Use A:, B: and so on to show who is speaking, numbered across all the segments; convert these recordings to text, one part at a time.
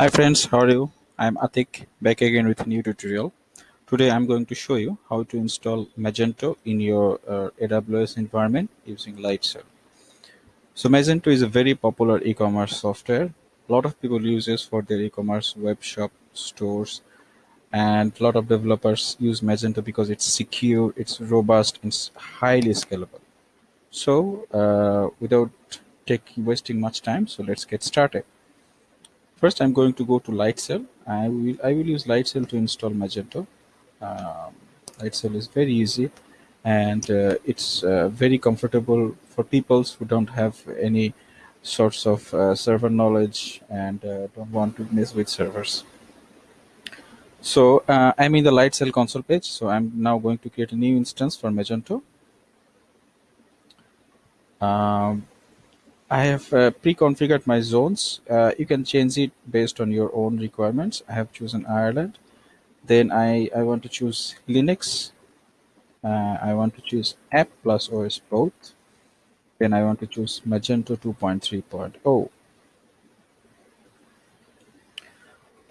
A: Hi friends, how are you? I'm Atik, back again with a new tutorial. Today I'm going to show you how to install Magento in your uh, AWS environment using Lightsail. So Magento is a very popular e-commerce software. A lot of people use this for their e-commerce web shop stores and a lot of developers use Magento because it's secure, it's robust, it's highly scalable. So uh, without taking wasting much time, so let's get started. First, I'm going to go to Lightsail. I will I will use Lightsail to install Magento. Um, Lightsail is very easy, and uh, it's uh, very comfortable for people who don't have any sorts of uh, server knowledge and uh, don't want to mess with servers. So uh, I'm in the Lightsail console page. So I'm now going to create a new instance for Magento. Um, I have uh, pre-configured my zones. Uh, you can change it based on your own requirements. I have chosen Ireland. Then I, I want to choose Linux. Uh, I want to choose app plus OS both. Then I want to choose Magento 2.3.0.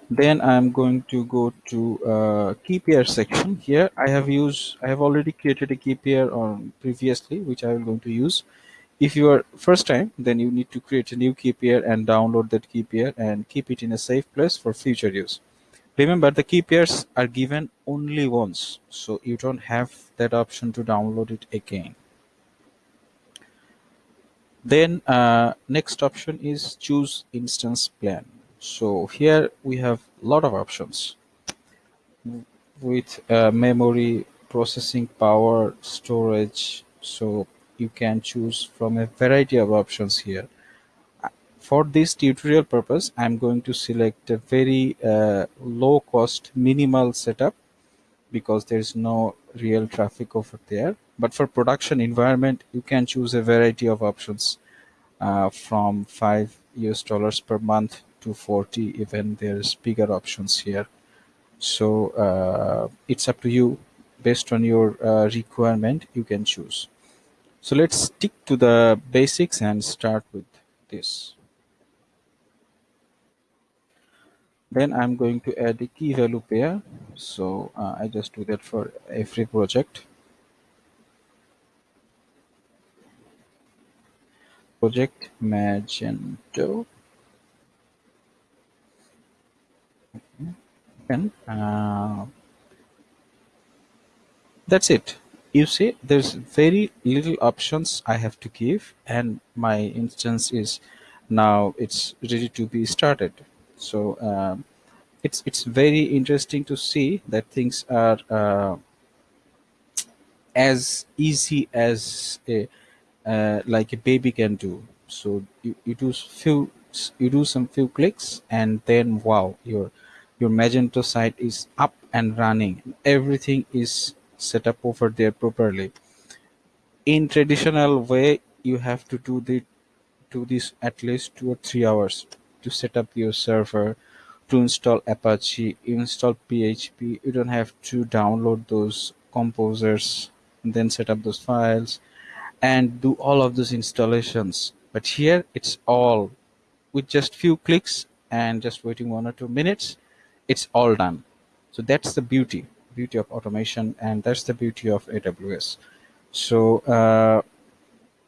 A: Then I'm going to go to uh, key pair section. Here I have used, I have already created a key pair on previously, which I am going to use if you are first time then you need to create a new key pair and download that key pair and keep it in a safe place for future use. Remember the key pairs are given only once so you don't have that option to download it again. Then uh, next option is choose instance plan. So here we have a lot of options. With uh, memory processing power storage so you can choose from a variety of options here. For this tutorial purpose, I'm going to select a very uh, low cost minimal setup because there's no real traffic over there. But for production environment, you can choose a variety of options uh, from 5 US dollars per month to 40 even there's bigger options here. So uh, it's up to you based on your uh, requirement you can choose. So let's stick to the basics and start with this. Then I'm going to add a key value pair. So uh, I just do that for every project. Project Magento. And uh, that's it you see there's very little options I have to give and my instance is now it's ready to be started. So um, it's it's very interesting to see that things are uh, as easy as a uh, like a baby can do. So you, you do few you do some few clicks and then wow your your magento site is up and running. Everything is set up over there properly. In traditional way you have to do the do this at least two or three hours to set up your server to install apache install php you don't have to download those composers and then set up those files and do all of those installations. But here it's all with just few clicks and just waiting one or two minutes it's all done. So that's the beauty beauty of automation and that's the beauty of AWS. So uh,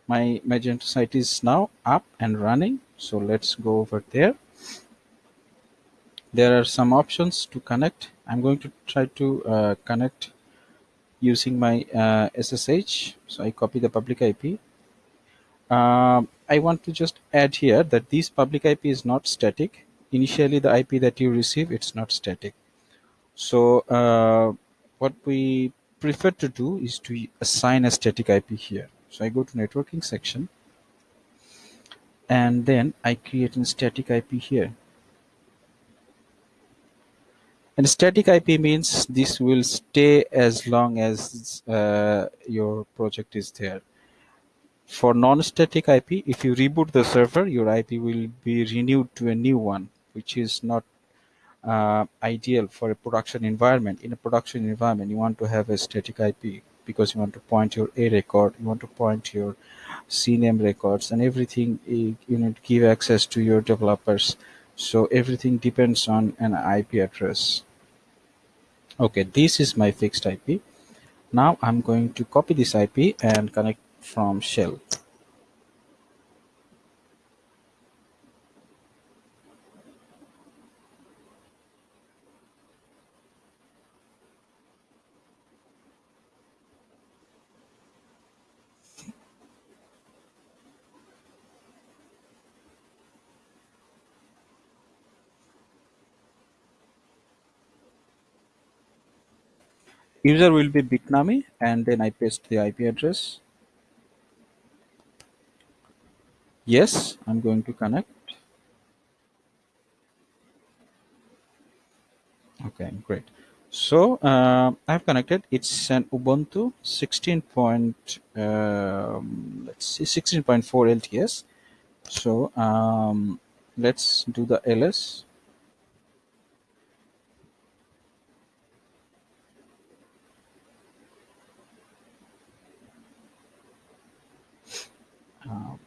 A: my Magento site is now up and running. So let's go over there. There are some options to connect. I'm going to try to uh, connect using my uh, SSH. So I copy the public IP. Um, I want to just add here that this public IP is not static. Initially, the IP that you receive, it's not static. So uh, what we prefer to do is to assign a static IP here. So I go to networking section and then I create a static IP here. And static IP means this will stay as long as uh, your project is there. For non-static IP, if you reboot the server, your IP will be renewed to a new one, which is not uh, ideal for a production environment. In a production environment, you want to have a static IP because you want to point your A record, you want to point your CNAME records and everything you need to give access to your developers. so everything depends on an ip address okay this is my fixed ip now i'm going to copy this ip and connect from shell user will be bitnami and then i paste the ip address. Yes i'm going to connect. Okay great. So uh, i've connected. It's an ubuntu 16 point um, let's see 16.4 lts so um, let's do the ls um,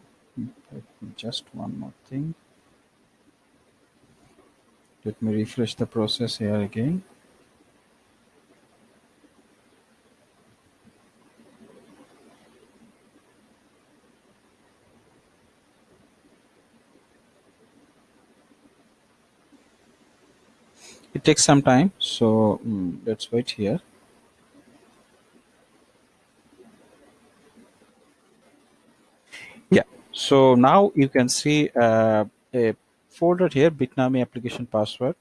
A: just one more thing. Let me refresh the process here again. It takes some time so mm, let's wait here so now you can see uh, a folder here bitnami application password.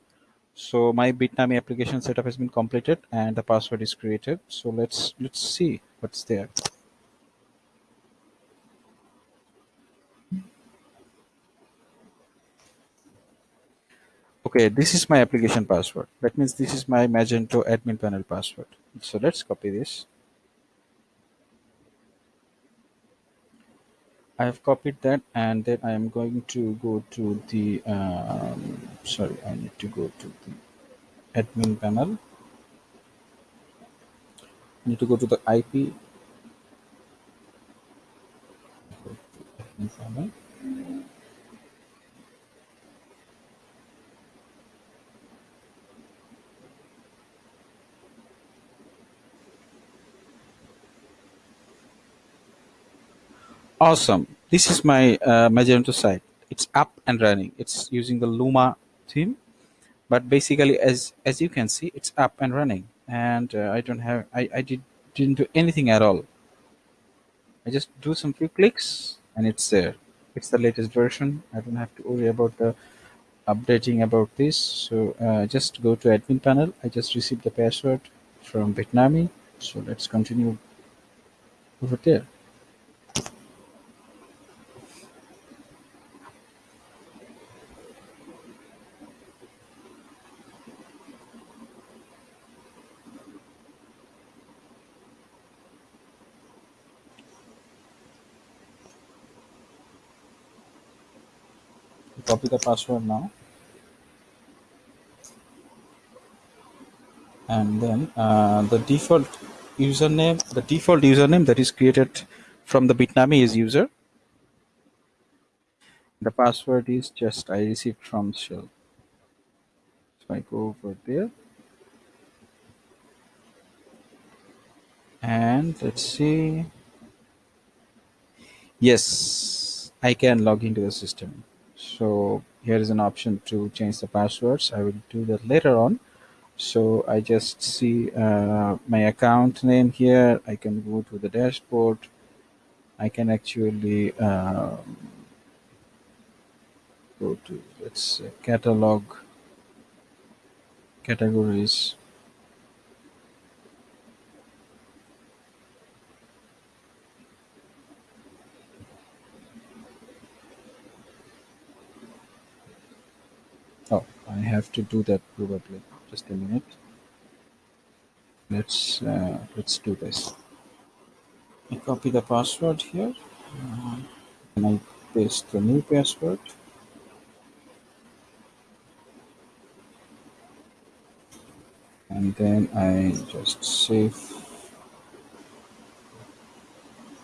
A: So my bitnami application setup has been completed and the password is created. So let's let's see what's there. Okay this is my application password. That means this is my magento admin panel password. So let's copy this I have copied that and then I am going to go to the um, sorry I need to go to the admin panel. I need to go to the IP panel awesome. This is my uh, Magento site. It's up and running. It's using the Luma theme but basically as as you can see it's up and running. And uh, I don't have I, I did didn't do anything at all. I just do some few clicks and it's there. It's the latest version. I don't have to worry about the updating about this. So uh, just go to admin panel. I just received the password from Bitnami so let's continue over there copy the password now. And then uh, the default username the default username that is created from the bitnami is user. The password is just i received from shell. So i go over there. And let's see. Yes i can log into the system so here is an option to change the passwords. I will do that later on. So I just see uh, my account name here. I can go to the dashboard. I can actually um, go to let's say catalog categories I have to do that probably. Just a minute. Let's uh, let's do this. I copy the password here. Uh, and I paste the new password. And then I just save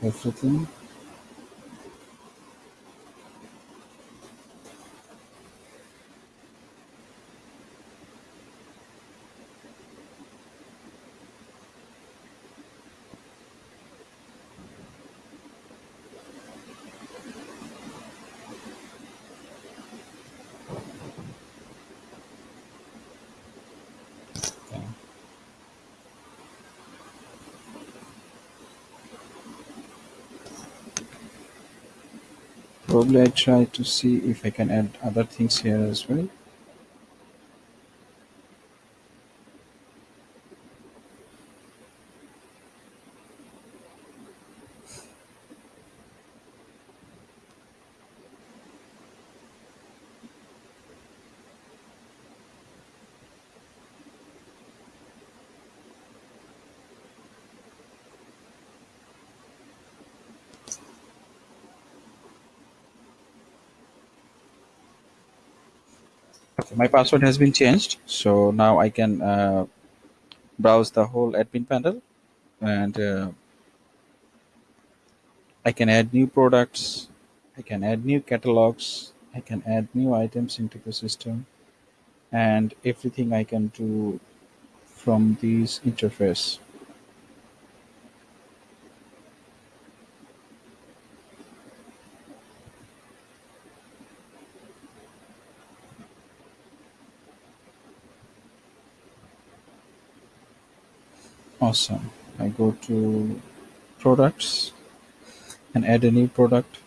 A: everything probably I try to see if I can add other things here as well Okay, my password has been changed, so now I can uh, browse the whole admin panel and uh, I can add new products, I can add new catalogs, I can add new items into the system and everything I can do from this interface. Awesome. I go to products and add a new product.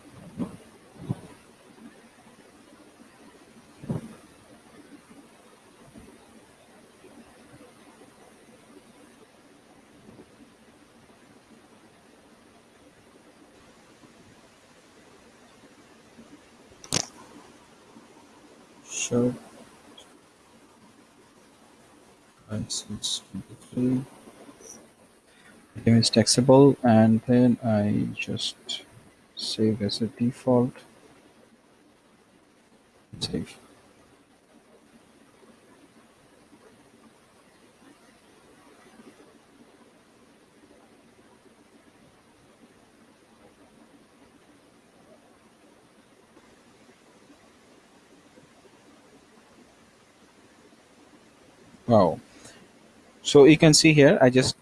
A: Sure. Price is 23 item is taxable and then I just save as a default. Save. Wow. So you can see here I just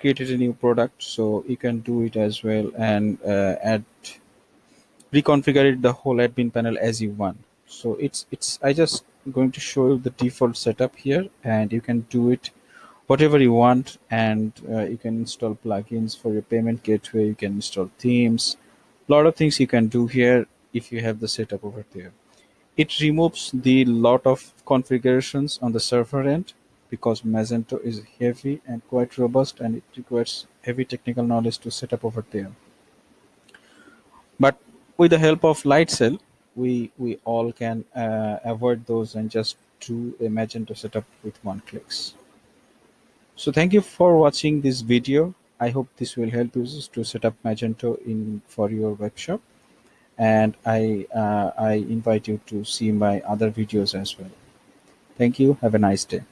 A: created a new product so you can do it as well and uh, add reconfigure it the whole admin panel as you want. So it's it's i just going to show you the default setup here and you can do it whatever you want and uh, you can install plugins for your payment gateway you can install themes a lot of things you can do here if you have the setup over there. It removes the lot of configurations on the server end because Magento is heavy and quite robust and it requires heavy technical knowledge to set up over there. But with the help of Lightsail, we, we all can uh, avoid those and just do a Magento setup with one clicks. So thank you for watching this video. I hope this will help you to set up Magento in for your web shop. And I, uh, I invite you to see my other videos as well. Thank you. Have a nice day.